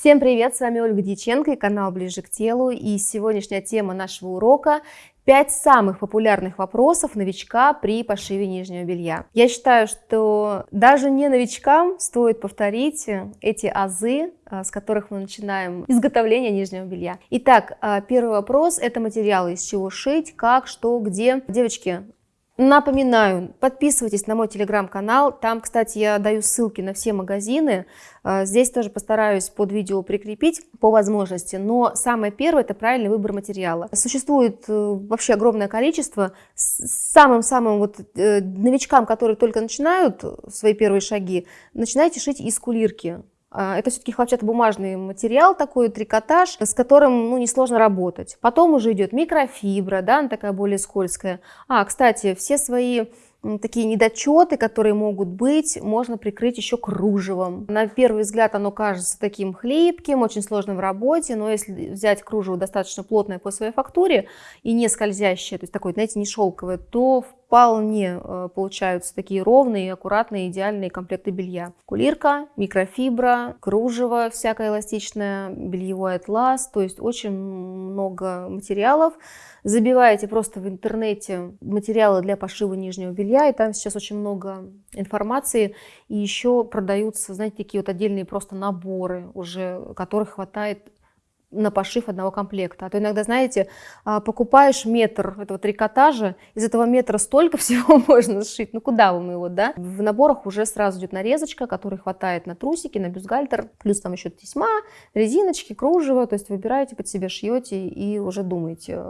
Всем привет, с вами Ольга Дьяченко и канал Ближе к телу. И сегодняшняя тема нашего урока – 5 самых популярных вопросов новичка при пошиве нижнего белья. Я считаю, что даже не новичкам стоит повторить эти азы, а, с которых мы начинаем изготовление нижнего белья. Итак, а, первый вопрос – это материалы, из чего шить, как, что, где. Девочки, Напоминаю, подписывайтесь на мой телеграм-канал, там, кстати, я даю ссылки на все магазины, а, здесь тоже постараюсь под видео прикрепить по возможности, но самое первое – это правильный выбор материала. Существует э, вообще огромное количество, самым-самым вот э, новичкам, которые только начинают свои первые шаги, начинайте шить из кулирки. А, это все-таки хлопчатобумажный материал, такой трикотаж, с которым ну, несложно работать. Потом уже идет микрофибра, да, она такая более скользкая. А, кстати, все свои такие недочеты, которые могут быть, можно прикрыть еще кружевом. На первый взгляд оно кажется таким хлипким, очень сложным в работе, но если взять кружево достаточно плотное по своей фактуре и не скользящее, то есть такое, знаете, не шелковое, то вполне э, получаются такие ровные, аккуратные, идеальные комплекты белья. Кулирка, микрофибра, кружево всякое эластичное, бельевой атлас, то есть очень много материалов. Забиваете просто в интернете материалы для пошива нижнего белья, и там сейчас очень много информации. И еще продаются, знаете, такие вот отдельные просто наборы уже, которых хватает на пошив одного комплекта. А то иногда, знаете, а, покупаешь метр этого трикотажа, из этого метра столько всего можно сшить, ну куда вам его, да? В наборах уже сразу идет нарезочка, которой хватает на трусики, на бюстгальтер, плюс там еще тесьма, резиночки, кружево, то есть выбираете под себя, шьете и уже думаете,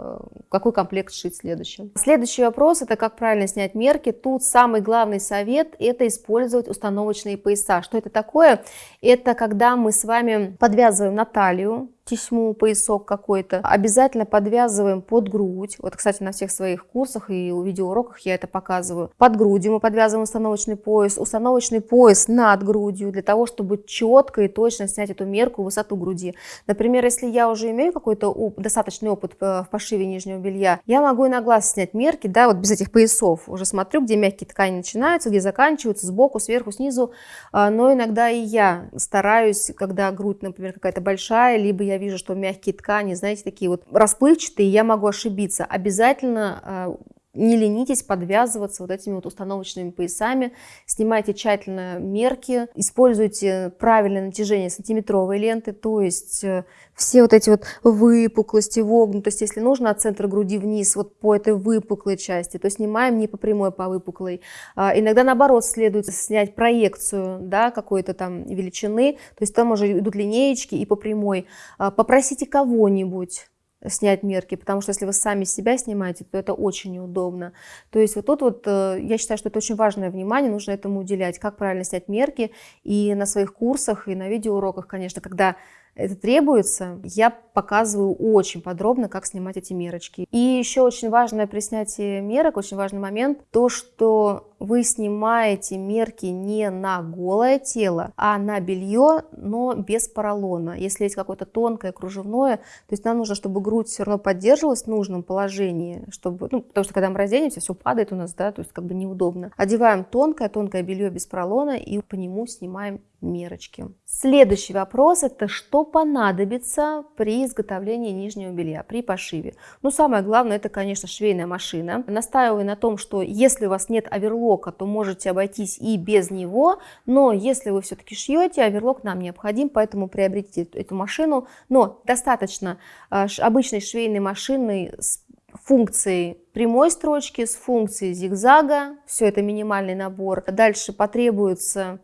какой комплект шить следующим. Следующий вопрос, это как правильно снять мерки. Тут самый главный совет, это использовать установочные пояса. Что это такое? Это когда мы с вами подвязываем на талию, тесьму, поясок какой-то. Обязательно подвязываем под грудь. Вот, кстати, на всех своих курсах и видеоуроках я это показываю. Под грудью мы подвязываем установочный пояс. Установочный пояс над грудью для того, чтобы четко и точно снять эту мерку, высоту груди. Например, если я уже имею какой-то достаточный опыт в пошиве нижнего белья, я могу и на глаз снять мерки, да, вот без этих поясов. Уже смотрю, где мягкие ткани начинаются, где заканчиваются, сбоку, сверху, снизу. А, но иногда и я стараюсь, когда грудь, например, какая-то большая, либо я вижу, что мягкие ткани, знаете, такие вот расплывчатые, я могу ошибиться. Обязательно а, не ленитесь подвязываться вот этими вот установочными поясами, снимайте тщательно мерки, используйте правильное натяжение сантиметровой ленты, то есть э, все вот эти вот выпуклости, вогнутости, если нужно от центра груди вниз, вот по этой выпуклой части, то снимаем не по прямой, а по выпуклой. А, иногда наоборот следует снять проекцию да, какой-то там величины, то есть там уже идут линеечки и по прямой. А, попросите кого-нибудь снять мерки, потому что если вы сами себя снимаете, то это очень неудобно. То есть вот тут вот э, я считаю, что это очень важное внимание, нужно этому уделять, как правильно снять мерки. И на своих курсах, и на видеоуроках, конечно, когда это требуется, я показываю очень подробно, как снимать эти мерочки. И еще очень важное при снятии мерок, очень важный момент, то, что вы снимаете мерки не на голое тело, а на белье, но без поролона. Если есть какое-то тонкое, кружевное, то есть нам нужно, чтобы грудь все равно поддерживалась в нужном положении, чтобы, ну, потому что когда мы разденемся, все падает у нас, да, то есть как бы неудобно. Одеваем тонкое, тонкое белье без поролона и по нему снимаем мерочки. Следующий вопрос это что понадобится при изготовлении нижнего белья, при пошиве. Ну самое главное это конечно швейная машина. Настаиваю на том, что если у вас нет оверлока, то можете обойтись и без него, но если вы все-таки шьете, оверлок нам необходим, поэтому приобретите эту машину. Но достаточно а, обычной швейной машины с функцией прямой строчки, с функцией зигзага, все это минимальный набор. Дальше потребуется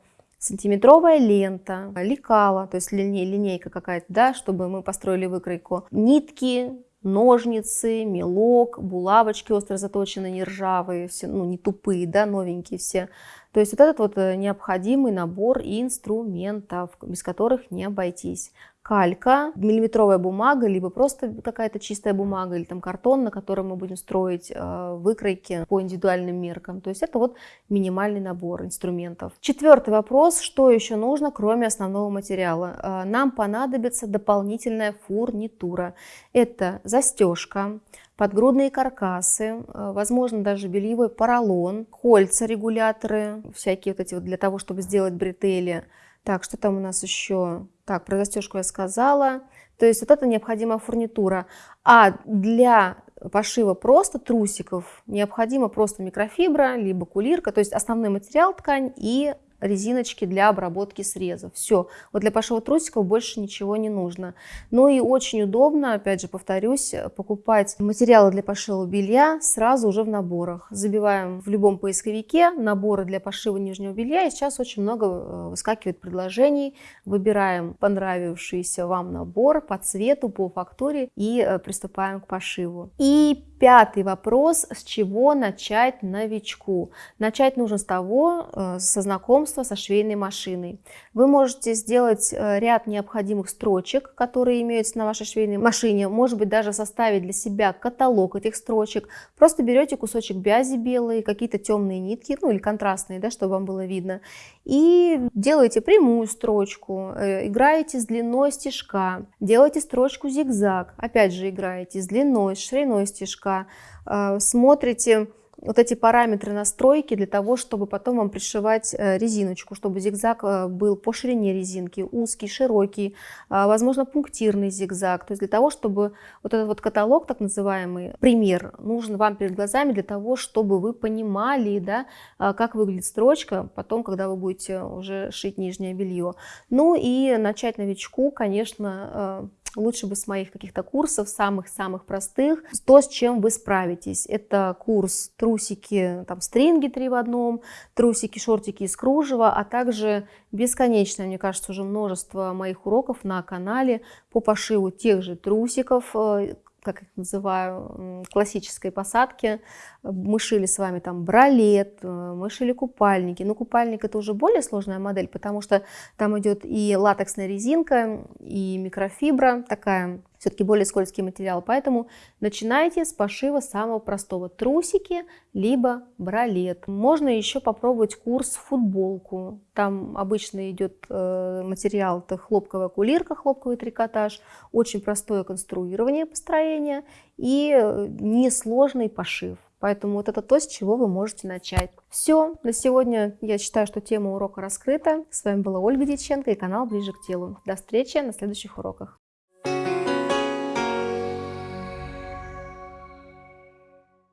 сантиметровая лента, лекала, то есть линейка какая-то, да, чтобы мы построили выкройку, нитки, ножницы, мелок, булавочки остро заточенные, не ржавые, все, ну, не тупые, да, новенькие все. То есть вот этот вот э, необходимый набор инструментов, без которых не обойтись калька, миллиметровая бумага, либо просто какая-то чистая бумага или там картон, на котором мы будем строить э, выкройки по индивидуальным меркам. То есть это вот минимальный набор инструментов. Четвертый вопрос, что еще нужно, кроме основного материала? Э, нам понадобится дополнительная фурнитура. Это застежка, подгрудные каркасы, э, возможно даже бельевой поролон, кольца регуляторы, всякие вот эти вот для того, чтобы сделать бретели, Так, что там у нас еще? Так, про застежку я сказала. То есть вот это необходимая фурнитура. А для пошива просто трусиков необходима просто микрофибра, либо кулирка, то есть основной материал ткань и резиночки для обработки срезов. Все. Вот для пошива трусиков больше ничего не нужно. Ну и очень удобно, опять же повторюсь, покупать материалы для пошива белья сразу уже в наборах. Забиваем в любом поисковике наборы для пошива нижнего белья. И сейчас очень много э, выскакивает предложений. Выбираем понравившийся вам набор по цвету, по фактуре и э, приступаем к пошиву. И Пятый вопрос, с чего начать новичку? Начать нужно с того, э, со знакомства со швейной машиной. Вы можете сделать э, ряд необходимых строчек, которые имеются на вашей швейной машине, может быть даже составить для себя каталог этих строчек. Просто берете кусочек бязи белой, какие-то темные нитки, ну или контрастные, да, чтобы вам было видно, и делаете прямую строчку, э, играете с длиной стежка, делаете строчку зигзаг, опять же играете с длиной, с шириной стежка, немножко э, смотрите вот эти параметры настройки для того, чтобы потом вам пришивать э, резиночку, чтобы зигзаг э, был по ширине резинки, узкий, широкий, возможно, пунктирный зигзаг. То есть для того, чтобы вот этот вот каталог, так называемый, пример, нужен вам перед глазами для того, чтобы вы понимали, да, как выглядит строчка потом, когда вы будете уже шить нижнее белье. Ну и начать новичку, конечно, лучше бы с моих каких-то курсов, самых-самых простых, то, с чем вы справитесь. Это курс трусики, там, стринги три в одном, трусики, шортики из кружева, а также бесконечное, мне кажется, уже множество моих уроков на канале по пошиву тех же трусиков, э, как их называю, классической посадки. Мы шили с вами там бралет, э, мы шили купальники. Но купальник это уже более сложная модель, потому что там идет и латексная резинка, и микрофибра, такая все-таки более скользкий материал. Поэтому начинайте с пошива самого простого. Трусики, либо бралет. Можно еще попробовать курс футболку. Там обычно идет э, материал, это хлопковая кулирка, хлопковый трикотаж. Очень простое конструирование построения и э, несложный пошив. Поэтому вот это то, с чего вы можете начать. Все, на сегодня я считаю, что тема урока раскрыта. С вами была Ольга Дьяченко и канал Ближе к телу. До встречи на следующих уроках.